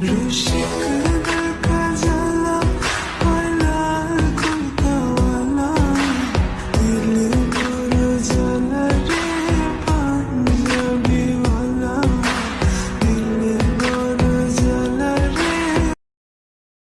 如诗歌。